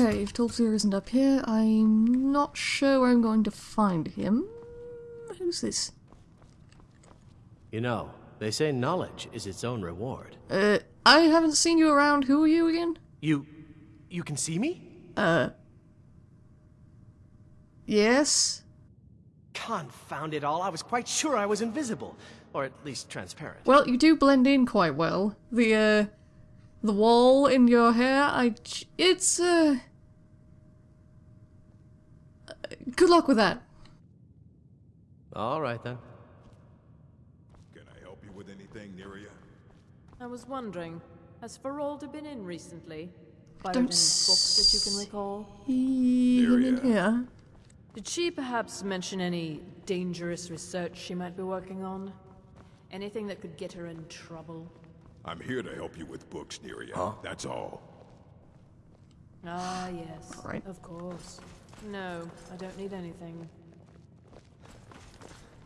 Okay, if Tolfdir isn't up here, I'm not sure where I'm going to find him. Who's this? You know, they say knowledge is its own reward. Uh, I haven't seen you around. Who are you again? You. you can see me? Uh. Yes? Confound it all, I was quite sure I was invisible. Or at least transparent. Well, you do blend in quite well. The, uh. The wall in your hair, I. It's, uh. Good luck with that. Alright then. Can I help you with anything, Neria? I was wondering, has Faralda been in recently? Borrowed Don't any books that you can recall? Him in Area. here. Did she perhaps mention any dangerous research she might be working on? Anything that could get her in trouble? I'm here to help you with books, Neria. That's all. Ah, yes. Alright. Of course. No, I don't need anything.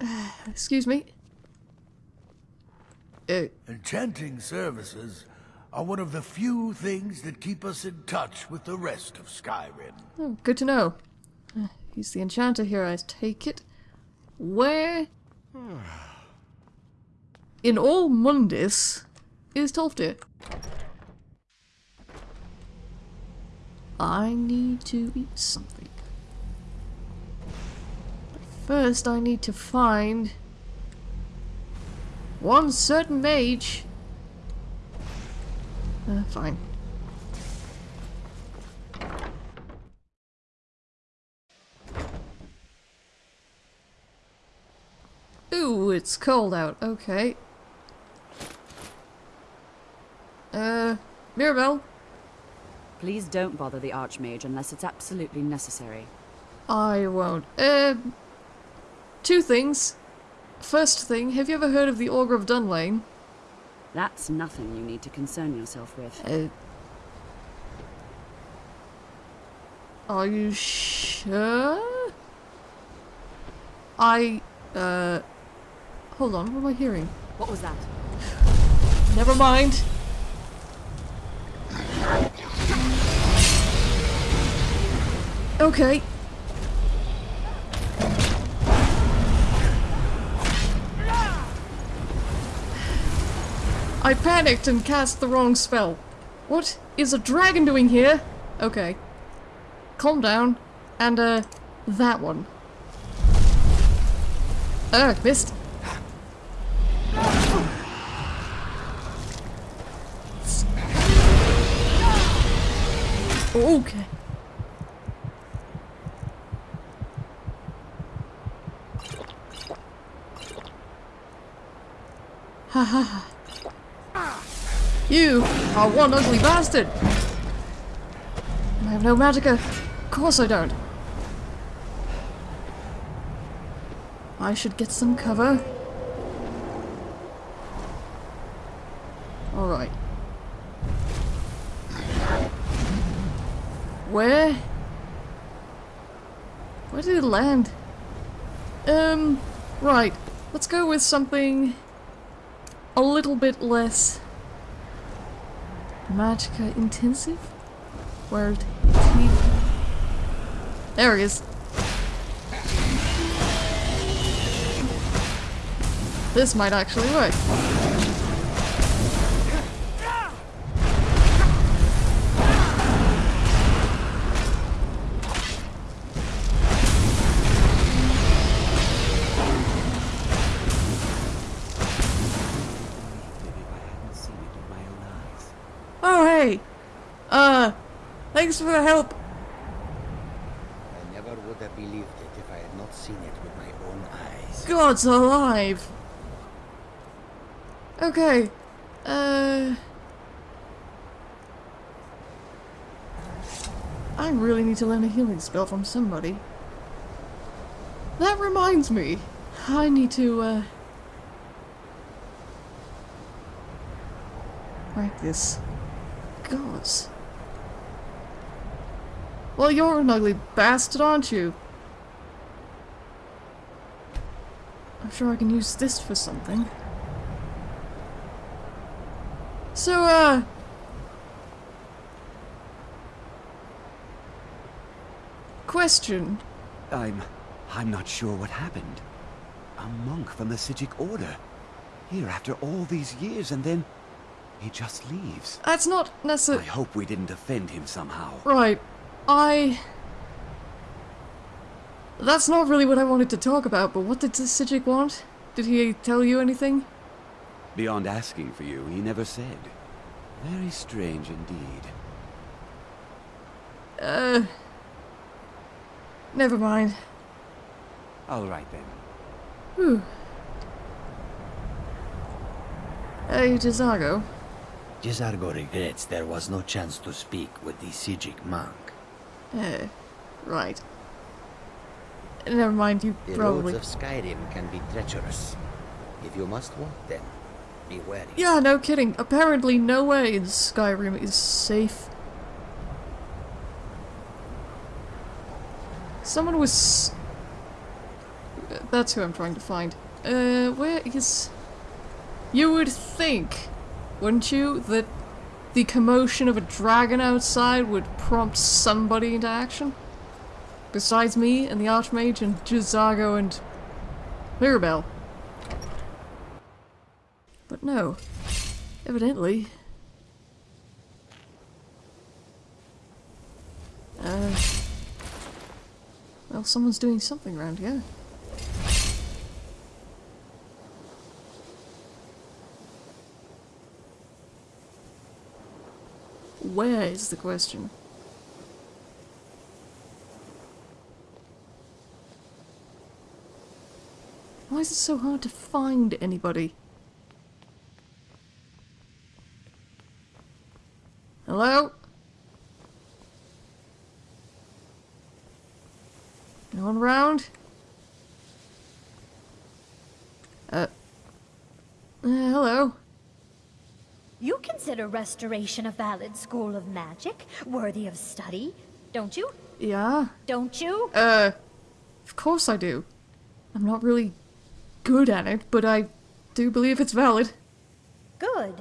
Excuse me. Uh, Enchanting services are one of the few things that keep us in touch with the rest of Skyrim. oh, good to know. Uh, He's the enchanter here, I take it. Where in all Mundus is Tolfdir? I need to eat something. First I need to find one certain mage. Uh, fine. Ooh, it's cold out. Okay. Uh, Mirabelle, Please don't bother the Archmage unless it's absolutely necessary. I won't. Uh, two things. First thing, have you ever heard of the Augur of Dunlain? That's nothing you need to concern yourself with. Uh, are you sure? I, uh, hold on, what am I hearing? What was that? Never mind. Okay. I panicked and cast the wrong spell. What is a dragon doing here? Okay. Calm down. And, uh, that one. Ugh, missed. Okay. Ha ha ha. You are one ugly bastard! I have no magicka. Of course I don't. I should get some cover. Alright. Where? Where did it land? Um, right. Let's go with something a little bit less magicka intensive. Did? There he is. This might actually work. Thanks for the help. I never would have believed it if I had not seen it with my own eyes. God's alive. Okay. Uh. I really need to learn a healing spell from somebody. That reminds me. I need to, uh. Practice. Gods. Well, you're an ugly bastard, aren't you? I'm sure I can use this for something. So, uh... question. I'm... I'm not sure what happened. A monk from the Psijic Order. Here after all these years and then... He just leaves. That's not necessary. I hope we didn't offend him somehow. Right. I... That's not really what I wanted to talk about, but what did Psijic want? Did he tell you anything? Beyond asking for you, he never said. Very strange indeed. Uh... Never mind. All right then. Whew. Hey, J'zargo. J'zargo regrets there was no chance to speak with the Psijic monk. Eh, right. Never mind, you The probably... roads of Skyrim can be treacherous. If you must walk them, be wary. Yeah, no kidding. Apparently no way in Skyrim is safe. Someone was... That's who I'm trying to find. Uh, where is... You would think, wouldn't you, that the commotion of a dragon outside would prompt somebody into action? Besides me and the Archmage and J'zargo and Mirabelle. But no. Evidently. Uh. Well, someone's doing something around here. Where is the question? Why is it so hard to find anybody? Hello? No one around? Uh. uh hello? You consider restoration a valid school of magic, worthy of study, don't you? Yeah? Don't you? Uh, of course I do. I'm not really good at it, but I do believe it's valid. Good.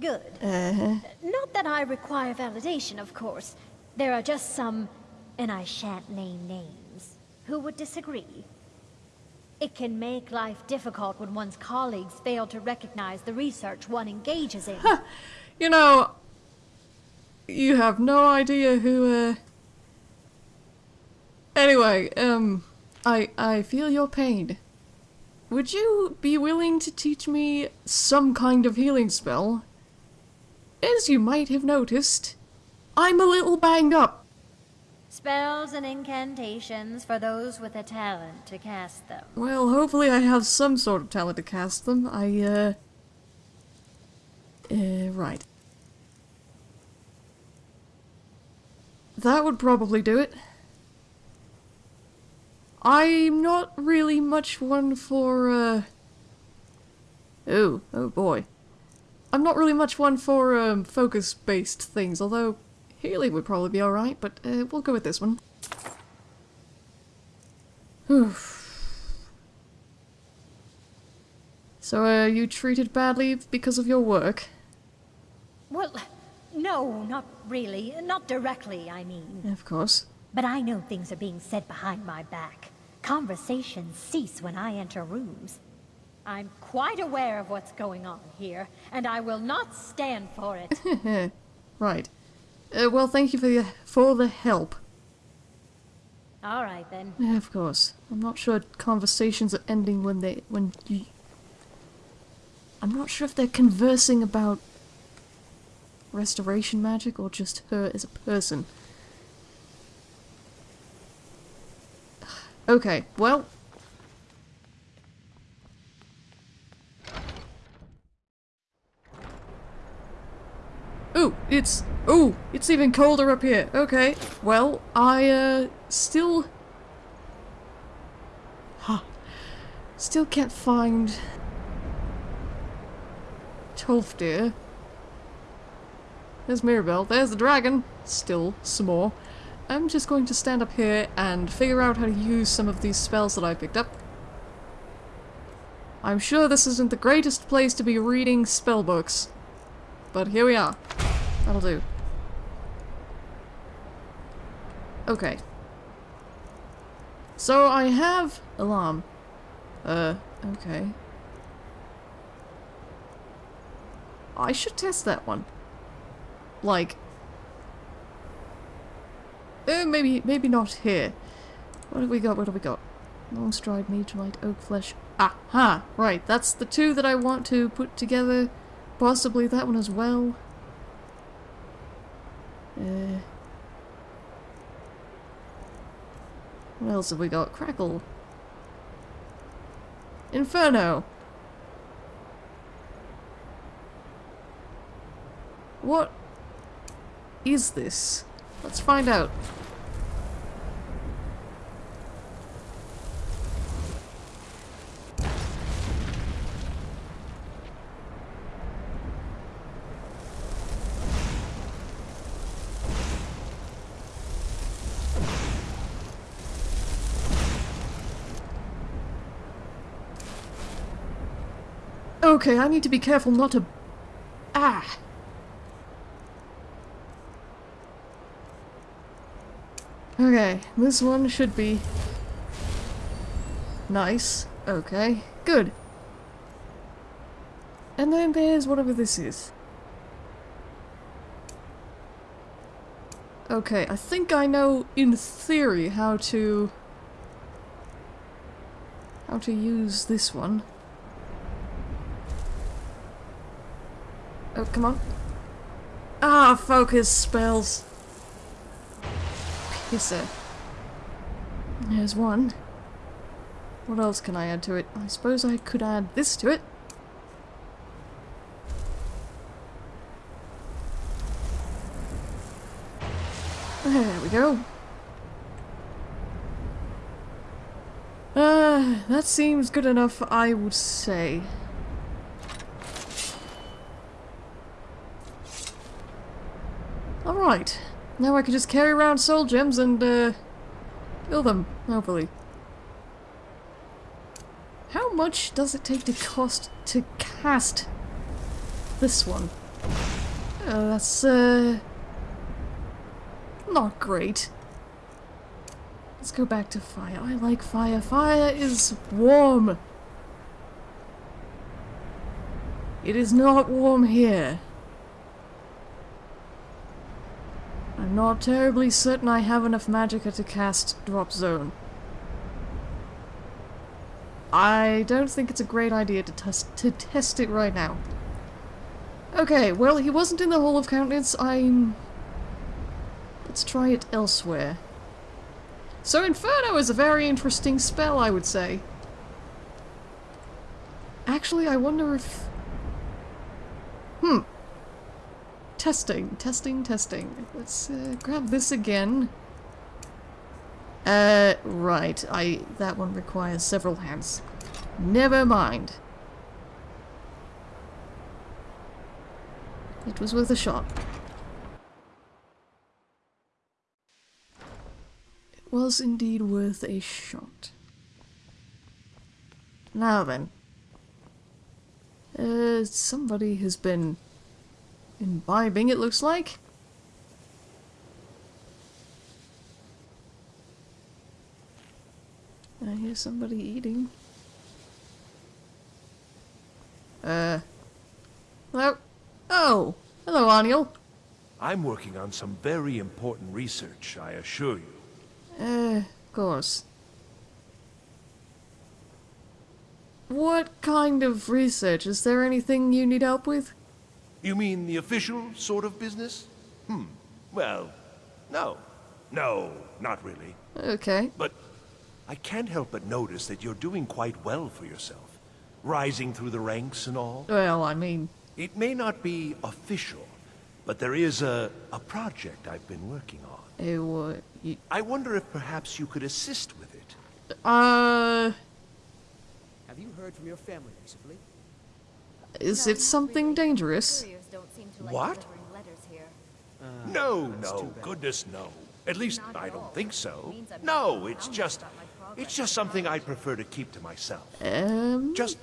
Good. Uh-huh. Not that I require validation, of course. There are just some, and I shan't name names, who would disagree. It can make life difficult when one's colleagues fail to recognize the research one engages in. You know, you have no idea who, uh... Anyway, um, I, I feel your pain. Would you be willing to teach me some kind of healing spell? As you might have noticed, I'm a little banged up. Spells and incantations for those with a talent to cast them. Well, hopefully I have some sort of talent to cast them. I, uh... Uh, right. That would probably do it. I'm not really much one for, uh... Oh, oh boy. I'm not really much one for, um, focus-based things, although healing would probably be alright, but, uh, we'll go with this one. Whew. So, uh, you treated badly because of your work? Well, no, not really. Not directly, I mean. Of course. But I know things are being said behind my back. Conversations cease when I enter rooms. I'm quite aware of what's going on here, and I will not stand for it. right. Uh, well, thank you for the, for the help. All right, then. Yeah, of course. I'm not sure conversations are ending when they... when you... I'm not sure if they're conversing about restoration magic or just her as a person. Okay, well... Ooh, it's... Ooh, it's even colder up here. Okay, well, I, uh, still... Huh. Still can't find... Tolfdir. There's Mirabelle. There's the dragon. Still some more. I'm just going to stand up here and figure out how to use some of these spells that I picked up. I'm sure this isn't the greatest place to be reading spell books, but here we are. That'll do. Okay. So I have alarm. Uh, okay. I should test that one. Like, uh, maybe, maybe not here. What have we got? What have we got? Long stride, light, oak flesh. Aha! Right, that's the two that I want to put together. Possibly that one as well. Uh, what else have we got? Crackle. Inferno. What is this? Let's find out. Okay, I need to be careful not to... Ah! Okay, this one should be... Nice. Okay, good. And then there's whatever this is. Okay, I think I know, in theory, how to... how to use this one. Oh, come on. Ah, focus spells. Pisser. There's one. What else can I add to it? I suppose I could add this to it. There we go. Uh, that seems good enough, I would say. Alright. Now I can just carry around soul gems and, uh, kill them, hopefully. How much does it take to cost to cast this one? Uh, that's, uh, not great. Let's go back to fire. I like fire. Fire is warm. It is not warm here. I'm not terribly certain I have enough magicka to cast Drop Zone. I don't think it's a great idea to, test to test it right now. Okay, well, he wasn't in the Hall of Countenance. I'm... Let's try it elsewhere. So Inferno is a very interesting spell, I would say. Actually, I wonder if... Hmm. Testing, testing, testing. Let's uh, grab this again. Uh, right. I that one requires several hands. Never mind. It was worth a shot. It was indeed worth a shot. Now then. Uh, somebody has been imbibing, it looks like. I hear somebody eating. Uh. Hello? Oh! Hello, Arniel. I'm working on some very important research, I assure you. Uh, of course. What kind of research? Is there anything you need help with? You mean the official sort of business? Hmm. Well, no. No, not really. Okay. But I can't help but notice that you're doing quite well for yourself. Rising through the ranks and all. Well, I mean... It may not be official, but there is a, a project I've been working on. Uh, what? You... I wonder if perhaps you could assist with it. Uh... Have you heard from your family recently? Is it something dangerous? What? No, no, goodness no. At least I don't think so. No, it's just... It's just something I'd prefer to keep to myself. Um... Just...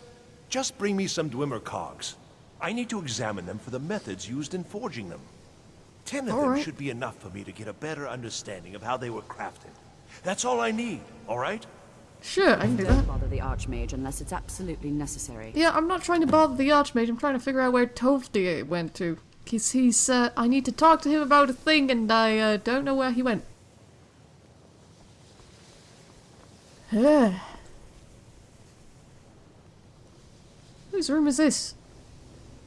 Just bring me some Dwemer cogs. I need to examine them for the methods used in forging them. Ten of All them right. should be enough for me to get a better understanding of how they were crafted. That's all I need, all right? Sure, I can do Don't that. bother the Archmage unless it's absolutely necessary. Yeah, I'm not trying to bother the Archmage. I'm trying to figure out where Tolfdir went to. Cause he's, uh, I need to talk to him about a thing and I, uh, don't know where he went. Whose room is this?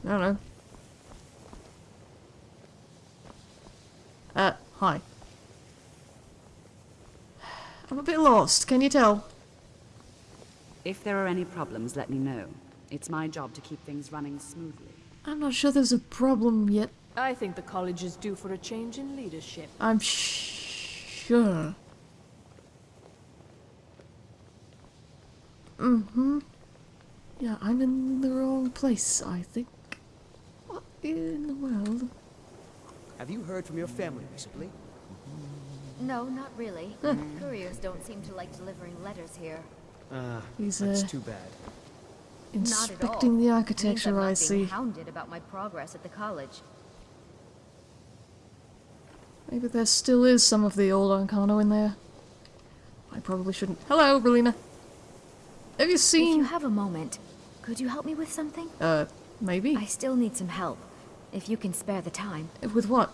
I don't know. Uh, hi. I'm a bit lost, can you tell? If there are any problems, let me know. It's my job to keep things running smoothly. I'm not sure there's a problem yet. I think the college is due for a change in leadership. I'm sh sure. Mm-hmm. Yeah, I'm in the wrong place, I think. What in the world? Have you heard from your family recently? No, not really. Couriers don't seem to like delivering letters here. Ah, He's, that's uh, too bad. Not at all. Inspecting the Means I'm architecture, I being see. hounded about my progress at the college. Maybe there still is some of the old Arcano in there. I probably shouldn't. Hello, Brelyna. Have you seen? If seen... you have a moment, could you help me with something? Uh, maybe? I still need some help, if you can spare the time. With what?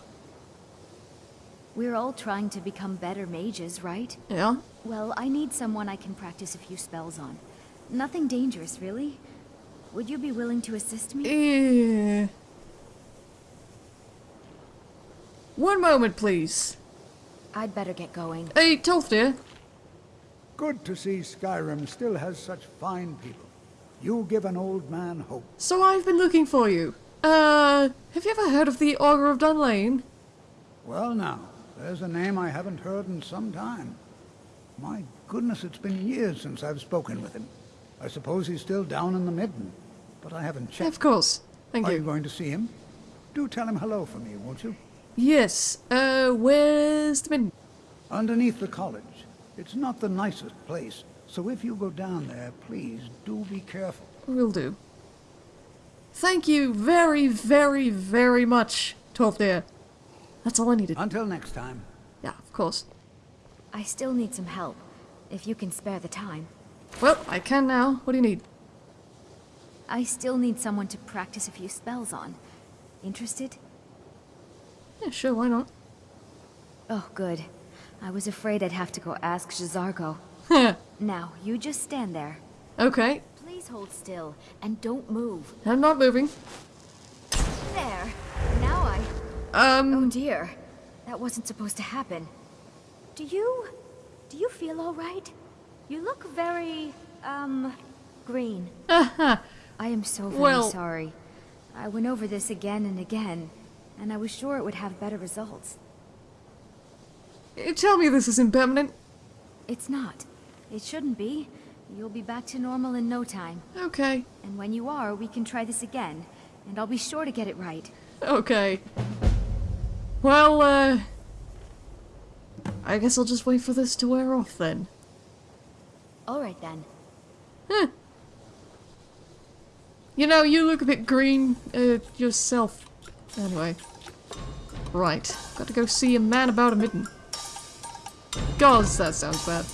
We're all trying to become better mages, right? Yeah? Well, I need someone I can practice a few spells on. Nothing dangerous, really. Would you be willing to assist me? Eh. One moment, please. I'd better get going. Hey, Tolfdir. Good to see Skyrim still has such fine people. You give an old man hope. So I've been looking for you. Uh, have you ever heard of the Augur of Dunlain? Well now, there's a name I haven't heard in some time. My goodness, it's been years since I've spoken with him. I suppose he's still down in the Midden, but I haven't checked. Of course. Thank Are you. Are you going to see him? Do tell him hello for me, won't you? Yes. Uh, where's the min? Underneath the college. It's not the nicest place, so if you go down there, please do be careful. Will do. Thank you very, very, very much, Tolfdir. That's all I needed. Until next time. Yeah, of course. I still need some help, if you can spare the time. Well, I can now. What do you need? I still need someone to practice a few spells on. Interested? Yeah, sure, why not? Oh, good. I was afraid I'd have to go ask J'zargo. now, you just stand there. okay, Please hold still, and don't move. I'm not moving. There. Um, Oh dear. That wasn't supposed to happen. Do you... do you feel alright? You look very... um... green. uh I am so very Well- sorry. I went over this again and again, and I was sure it would have better results. tell me this isn't permanent. It's not. It shouldn't be. You'll be back to normal in no time. Okay, And when you are, we can try this again, and I'll be sure to get it right. okay. Well, uh... I guess I'll just wait for this to wear off then. Alright then. Huh. You know, you look a bit green, uh, yourself. Anyway. Right. Got to go see a man about a midden. Gods, that sounds bad.